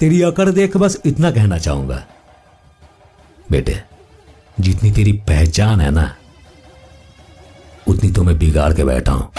तेरी अकड़ देख बस इतना कहना चाहूँगा। बेटे, जितनी तेरी पहचान है ना, उतनी तो मैं बिगाड़ के बैठा हूँ।